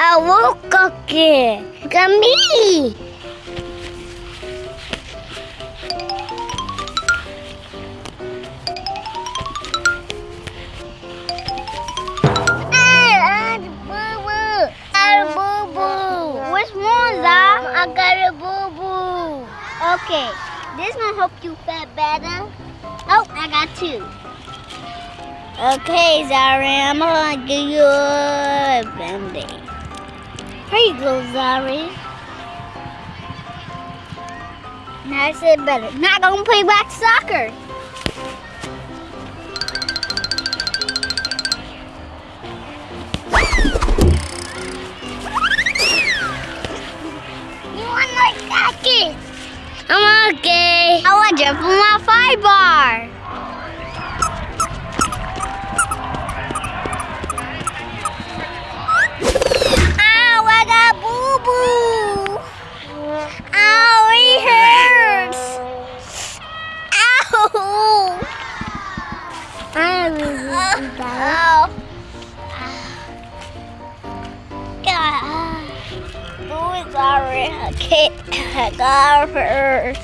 I woke cookie. Look at me. I got a boo-boo. Got. Okay, this one help you feel better. Oh, I got two. Okay, Zari, I'm gonna give you a band-aid. Here you go, Zari. Now I said better. Not gonna play back soccer. You want my jacket? I'm okay. I want to jump on my fire bar. I really Ow. God. Oh, sorry. Okay, I got.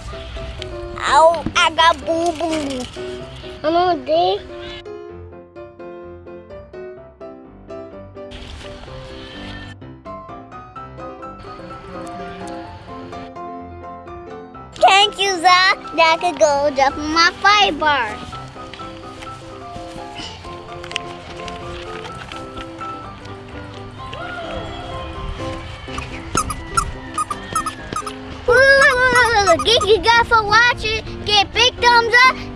Ow, I got boo boo. I'm on day. You, That could go jump my five bar. Thank you guys for watching. Give big thumbs up.